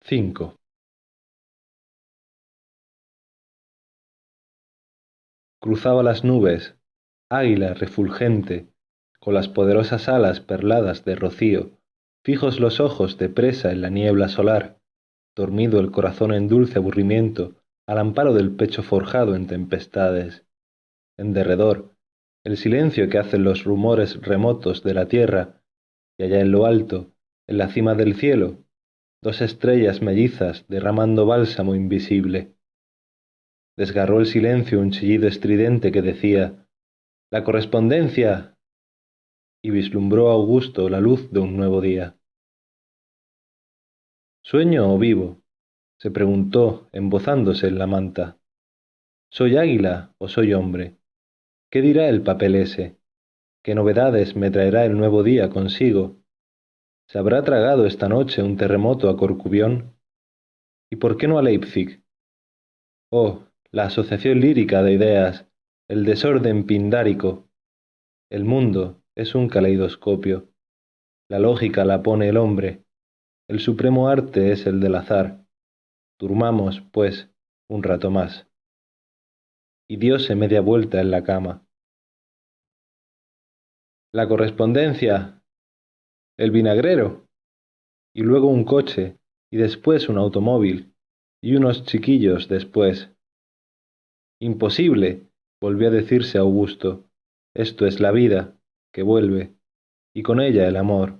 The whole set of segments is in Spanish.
cinco. Cruzaba las nubes águila refulgente con las poderosas alas perladas de rocío fijos los ojos de presa en la niebla solar dormido el corazón en dulce aburrimiento al amparo del pecho forjado en tempestades. En derredor el silencio que hacen los rumores remotos de la tierra y allá en lo alto en la cima del cielo dos estrellas mellizas derramando bálsamo invisible. Desgarró el silencio un chillido estridente que decía la correspondencia y vislumbró augusto la luz de un nuevo día. Sueño o vivo se preguntó embozándose en la manta. Soy águila o soy hombre qué dirá el papel ese qué novedades me traerá el nuevo día consigo se habrá tragado esta noche un terremoto a corcubión y por qué no a leipzig oh la asociación lírica de ideas el desorden pindárico. El mundo es un caleidoscopio. La lógica la pone el hombre. El supremo arte es el del azar. Durmamos pues un rato más. Y diose media vuelta en la cama. La correspondencia el vinagrero y luego un coche y después un automóvil y unos chiquillos después. Imposible volvió a decirse augusto esto es la vida que vuelve y con ella el amor.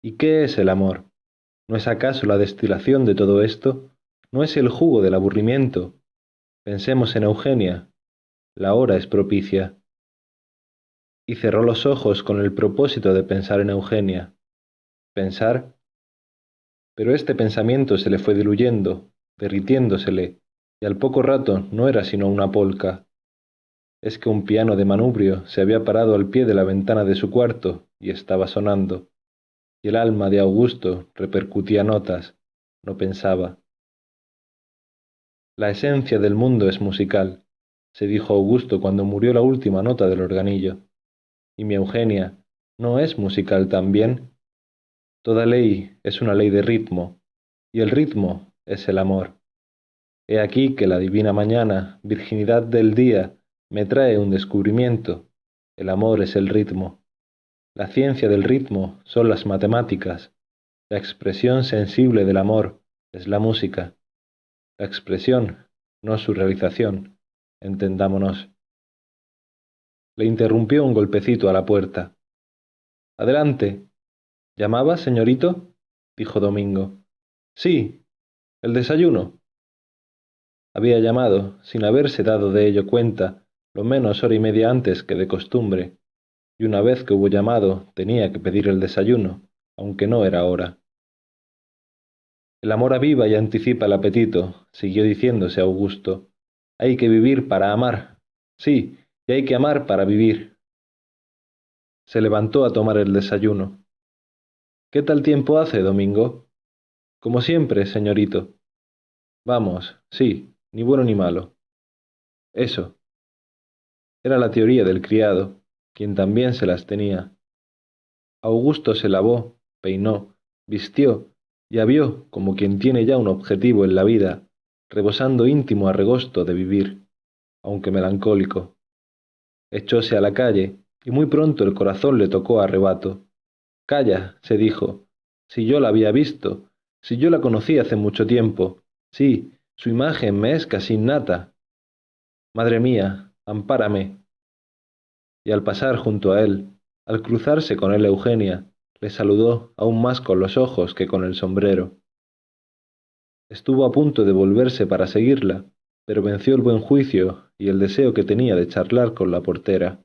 Y qué es el amor no es acaso la destilación de todo esto no es el jugo del aburrimiento pensemos en eugenia la hora es propicia y cerró los ojos con el propósito de pensar en eugenia. Pensar pero este pensamiento se le fue diluyendo derritiéndosele y al poco rato no era sino una polca. Es que un piano de manubrio se había parado al pie de la ventana de su cuarto y estaba sonando y el alma de augusto repercutía notas no pensaba. La esencia del mundo es musical se dijo augusto cuando murió la última nota del organillo y mi eugenia no es musical también. Toda ley es una ley de ritmo y el ritmo es el amor. He aquí que la divina mañana virginidad del día me trae un descubrimiento. El amor es el ritmo. La ciencia del ritmo son las matemáticas. La expresión sensible del amor es la música. La expresión no su realización. Entendámonos le interrumpió un golpecito a la puerta. Adelante llamaba señorito dijo domingo. Sí el desayuno había llamado sin haberse dado de ello cuenta lo menos hora y media antes que de costumbre y una vez que hubo llamado tenía que pedir el desayuno aunque no era hora. El amor aviva y anticipa el apetito siguió diciéndose augusto. Hay que vivir para amar sí y hay que amar para vivir. Se levantó a tomar el desayuno. Qué tal tiempo hace domingo como siempre señorito. Vamos sí ni bueno ni malo. Eso. Era la teoría del criado quien también se las tenía. Augusto se lavó peinó vistió y avió como quien tiene ya un objetivo en la vida rebosando íntimo arregosto de vivir aunque melancólico echóse a la calle y muy pronto el corazón le tocó a rebato calla se dijo si yo la había visto si yo la conocí hace mucho tiempo sí su imagen me es casi innata madre mía ampárame y al pasar junto a él al cruzarse con él eugenia le saludó aún más con los ojos que con el sombrero. Estuvo a punto de volverse para seguirla pero venció el buen juicio y el deseo que tenía de charlar con la portera.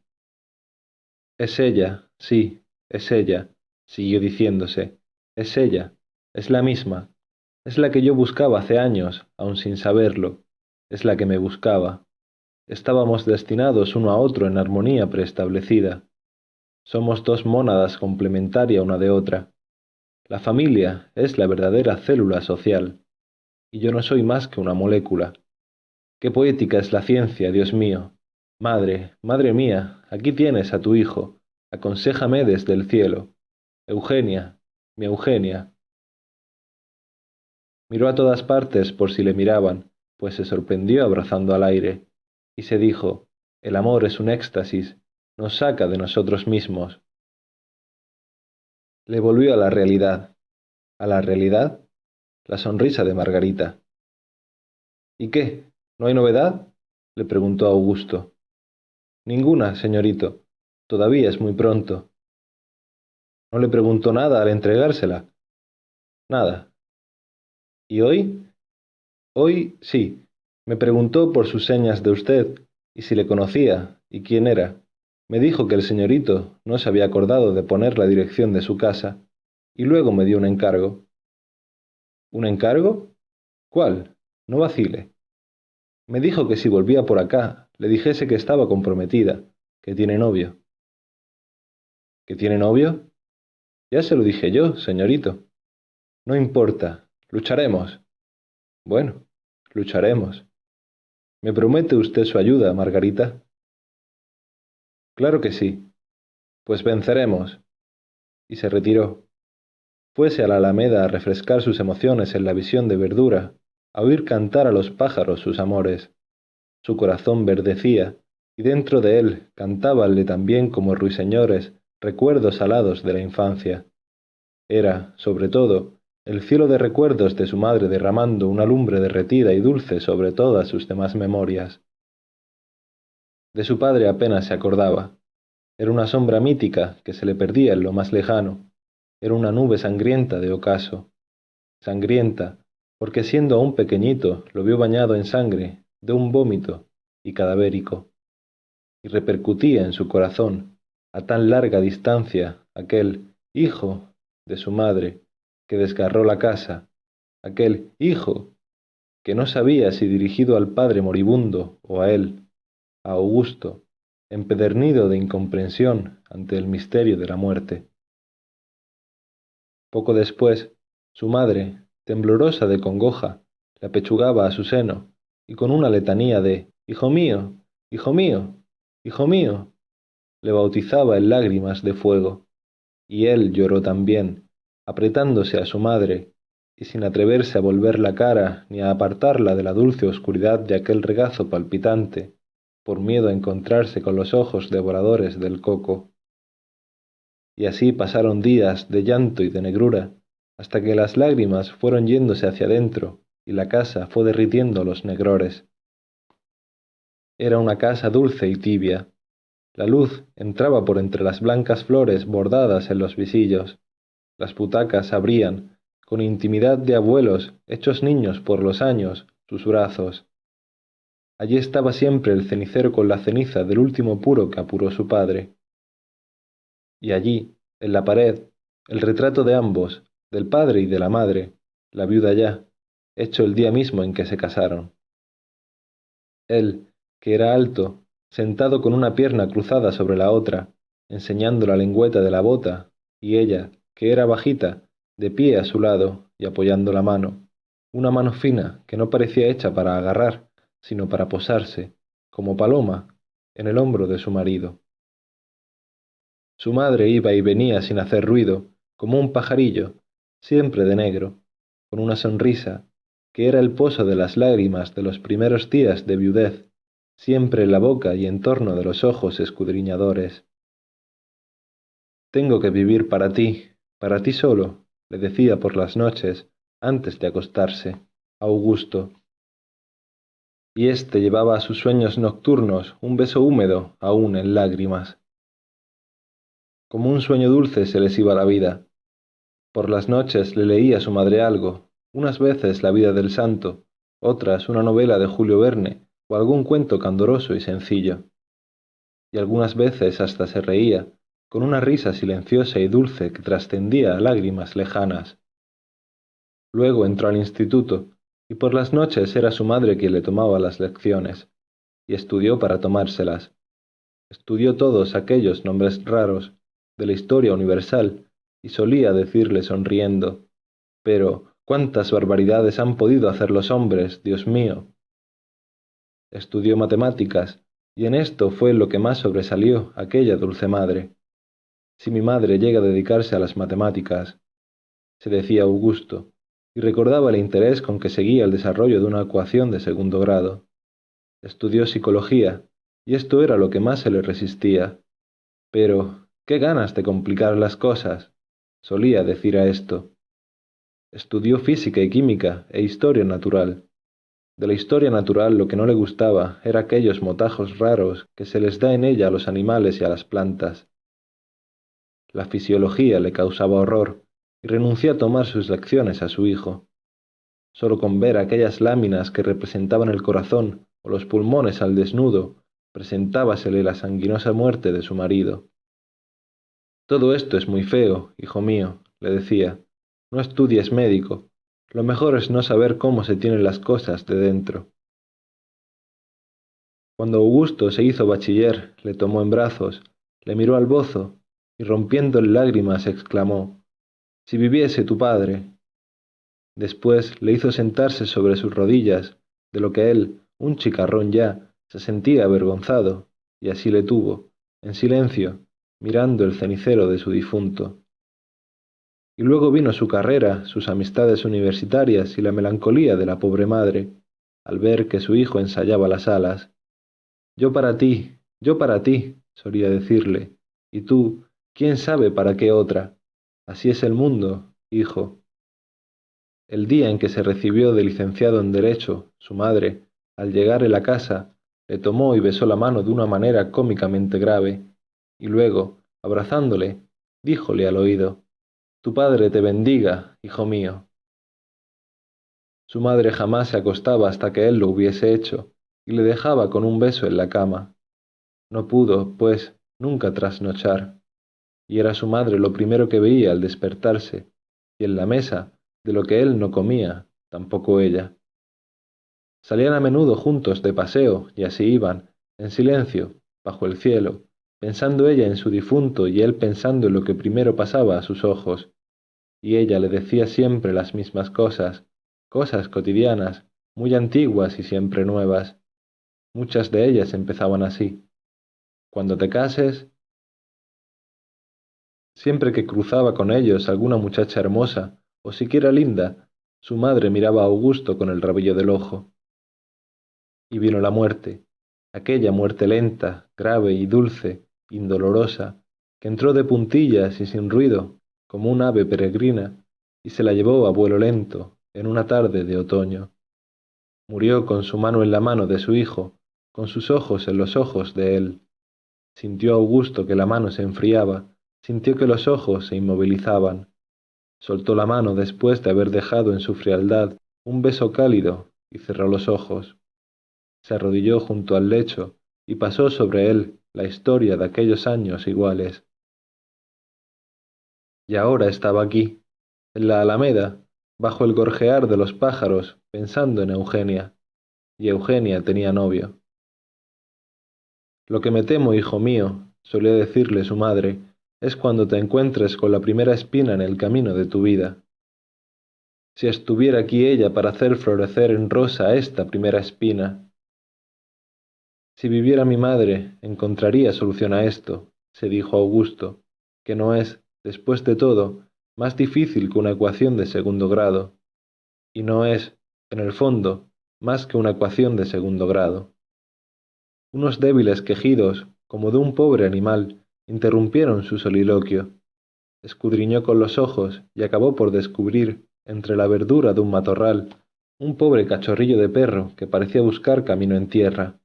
Es ella sí es ella siguió diciéndose es ella es la misma es la que yo buscaba hace años aun sin saberlo es la que me buscaba. Estábamos destinados uno a otro en armonía preestablecida. Somos dos mónadas complementaria una de otra. La familia es la verdadera célula social y yo no soy más que una molécula qué poética es la ciencia dios mío madre madre mía aquí tienes a tu hijo aconséjame desde el cielo eugenia mi eugenia Miró a todas partes por si le miraban, pues se sorprendió abrazando al aire, y se dijo, el amor es un éxtasis, nos saca de nosotros mismos. Le volvió a la realidad. ¿A la realidad? La sonrisa de Margarita. ¿Y qué? ¿No hay novedad? le preguntó Augusto. Ninguna, señorito. Todavía es muy pronto. ¿No le preguntó nada al entregársela? Nada. ¿Y hoy? Hoy sí. Me preguntó por sus señas de usted, y si le conocía, y quién era. Me dijo que el señorito no se había acordado de poner la dirección de su casa, y luego me dio un encargo. ¿Un encargo? ¿Cuál? No vacile. Me dijo que si volvía por acá, le dijese que estaba comprometida, que tiene novio. ¿Que tiene novio? Ya se lo dije yo, señorito. No importa, lucharemos. Bueno, lucharemos. ¿Me promete usted su ayuda, Margarita? Claro que sí. Pues venceremos. Y se retiró. Fuese a la alameda a refrescar sus emociones en la visión de verdura, a oír cantar a los pájaros sus amores. Su corazón verdecía, y dentro de él cantábanle también como ruiseñores recuerdos alados de la infancia. Era, sobre todo, el cielo de recuerdos de su madre derramando una lumbre derretida y dulce sobre todas sus demás memorias. De su padre apenas se acordaba. Era una sombra mítica que se le perdía en lo más lejano, era una nube sangrienta de ocaso. Sangrienta, porque siendo aún pequeñito lo vio bañado en sangre, de un vómito y cadavérico. Y repercutía en su corazón, a tan larga distancia, aquel hijo de su madre que desgarró la casa, aquel hijo que no sabía si dirigido al padre moribundo o a él, a Augusto, empedernido de incomprensión ante el misterio de la muerte. Poco después, su madre, temblorosa de congoja, le apechugaba a su seno, y con una letanía de Hijo mío, hijo mío, hijo mío, le bautizaba en lágrimas de fuego. Y él lloró también, apretándose a su madre, y sin atreverse a volver la cara ni a apartarla de la dulce oscuridad de aquel regazo palpitante, por miedo a encontrarse con los ojos devoradores del coco y así pasaron días de llanto y de negrura, hasta que las lágrimas fueron yéndose hacia adentro y la casa fue derritiendo los negrores. Era una casa dulce y tibia. La luz entraba por entre las blancas flores bordadas en los visillos. Las butacas abrían, con intimidad de abuelos hechos niños por los años, sus brazos. Allí estaba siempre el cenicero con la ceniza del último puro que apuró su padre y allí, en la pared, el retrato de ambos, del padre y de la madre, la viuda ya, hecho el día mismo en que se casaron. Él, que era alto, sentado con una pierna cruzada sobre la otra, enseñando la lengüeta de la bota, y ella, que era bajita, de pie a su lado y apoyando la mano, una mano fina que no parecía hecha para agarrar, sino para posarse, como paloma, en el hombro de su marido. Su madre iba y venía sin hacer ruido, como un pajarillo, siempre de negro, con una sonrisa, que era el pozo de las lágrimas de los primeros días de viudez, siempre en la boca y en torno de los ojos escudriñadores. Tengo que vivir para ti, para ti solo, le decía por las noches, antes de acostarse, Augusto. Y éste llevaba a sus sueños nocturnos un beso húmedo aún en lágrimas. Como un sueño dulce se les iba la vida. Por las noches le leía a su madre algo, unas veces la vida del santo, otras una novela de Julio Verne o algún cuento candoroso y sencillo. Y algunas veces hasta se reía, con una risa silenciosa y dulce que trascendía a lágrimas lejanas. Luego entró al instituto, y por las noches era su madre quien le tomaba las lecciones, y estudió para tomárselas. Estudió todos aquellos nombres raros de la historia universal, y solía decirle sonriendo, pero cuántas barbaridades han podido hacer los hombres, Dios mío. Estudió matemáticas, y en esto fue lo que más sobresalió aquella dulce madre. Si mi madre llega a dedicarse a las matemáticas, se decía Augusto, y recordaba el interés con que seguía el desarrollo de una ecuación de segundo grado. Estudió psicología, y esto era lo que más se le resistía. Pero, qué ganas de complicar las cosas, solía decir a esto. Estudió física y química e historia natural. De la historia natural lo que no le gustaba era aquellos motajos raros que se les da en ella a los animales y a las plantas. La fisiología le causaba horror, y renunció a tomar sus lecciones a su hijo. Solo con ver aquellas láminas que representaban el corazón o los pulmones al desnudo, presentábasele la sanguinosa muerte de su marido. Todo esto es muy feo, hijo mío, le decía. No estudies médico. Lo mejor es no saber cómo se tienen las cosas de dentro. Cuando Augusto se hizo bachiller, le tomó en brazos, le miró al bozo y rompiendo en lágrimas exclamó, Si viviese tu padre. Después le hizo sentarse sobre sus rodillas, de lo que él, un chicarrón ya, se sentía avergonzado, y así le tuvo, en silencio, mirando el cenicero de su difunto. Y luego vino su carrera, sus amistades universitarias y la melancolía de la pobre madre, al ver que su hijo ensayaba las alas. Yo para ti, yo para ti, solía decirle, y tú, quién sabe para qué otra. Así es el mundo, hijo. El día en que se recibió de licenciado en Derecho, su madre, al llegar a la casa, le tomó y besó la mano de una manera cómicamente grave, y luego, abrazándole, díjole al oído, Tu padre te bendiga, hijo mío. Su madre jamás se acostaba hasta que él lo hubiese hecho, y le dejaba con un beso en la cama. No pudo, pues, nunca trasnochar, y era su madre lo primero que veía al despertarse, y en la mesa, de lo que él no comía, tampoco ella. Salían a menudo juntos de paseo, y así iban, en silencio, bajo el cielo, pensando ella en su difunto y él pensando en lo que primero pasaba a sus ojos. Y ella le decía siempre las mismas cosas, cosas cotidianas, muy antiguas y siempre nuevas. Muchas de ellas empezaban así. Cuando te cases... Siempre que cruzaba con ellos alguna muchacha hermosa, o siquiera linda, su madre miraba a Augusto con el rabillo del ojo y vino la muerte, aquella muerte lenta, grave y dulce, indolorosa, que entró de puntillas y sin ruido, como un ave peregrina, y se la llevó a vuelo lento, en una tarde de otoño. Murió con su mano en la mano de su hijo, con sus ojos en los ojos de él. Sintió Augusto que la mano se enfriaba, sintió que los ojos se inmovilizaban. Soltó la mano después de haber dejado en su frialdad un beso cálido y cerró los ojos se arrodilló junto al lecho y pasó sobre él la historia de aquellos años iguales. Y ahora estaba aquí, en la alameda, bajo el gorjear de los pájaros, pensando en Eugenia, y Eugenia tenía novio. Lo que me temo, hijo mío, solía decirle su madre, es cuando te encuentres con la primera espina en el camino de tu vida. Si estuviera aquí ella para hacer florecer en rosa esta primera espina, si viviera mi madre, encontraría solución a esto, se dijo Augusto, que no es, después de todo, más difícil que una ecuación de segundo grado, y no es, en el fondo, más que una ecuación de segundo grado. Unos débiles quejidos, como de un pobre animal, interrumpieron su soliloquio. Escudriñó con los ojos y acabó por descubrir, entre la verdura de un matorral, un pobre cachorrillo de perro que parecía buscar camino en tierra.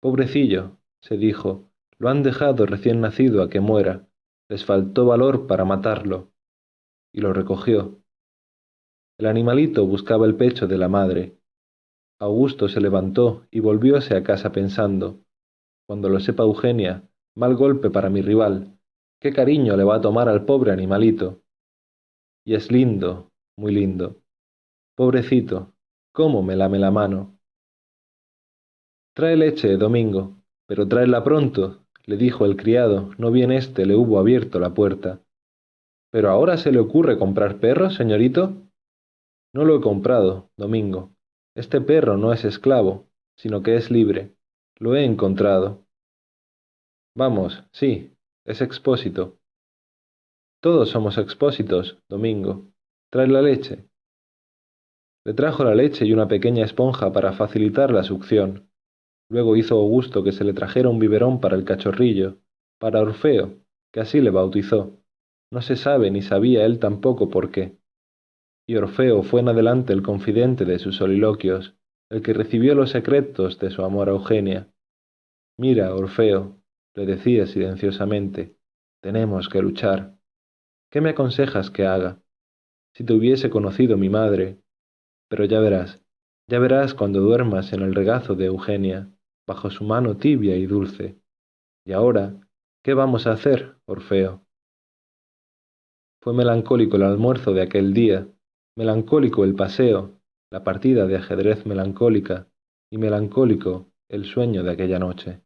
Pobrecillo, se dijo, lo han dejado recién nacido a que muera, les faltó valor para matarlo. Y lo recogió. El animalito buscaba el pecho de la madre. Augusto se levantó y volvióse a casa pensando, cuando lo sepa Eugenia, mal golpe para mi rival, qué cariño le va a tomar al pobre animalito. Y es lindo, muy lindo. Pobrecito, cómo me lame la mano. Trae leche, Domingo, pero tráela pronto, le dijo el criado, no bien éste le hubo abierto la puerta. ¿Pero ahora se le ocurre comprar perros, señorito? No lo he comprado, Domingo. Este perro no es esclavo, sino que es libre. Lo he encontrado. Vamos, sí, es expósito. Todos somos expósitos, Domingo. Trae la leche. Le trajo la leche y una pequeña esponja para facilitar la succión. Luego hizo Augusto que se le trajera un biberón para el cachorrillo, para Orfeo, que así le bautizó. No se sabe ni sabía él tampoco por qué. Y Orfeo fue en adelante el confidente de sus soliloquios, el que recibió los secretos de su amor a Eugenia. Mira, Orfeo, le decía silenciosamente, tenemos que luchar. ¿Qué me aconsejas que haga? Si te hubiese conocido mi madre. Pero ya verás, ya verás cuando duermas en el regazo de Eugenia, bajo su mano tibia y dulce. Y ahora, ¿qué vamos a hacer, Orfeo? Fue melancólico el almuerzo de aquel día, melancólico el paseo, la partida de ajedrez melancólica, y melancólico el sueño de aquella noche.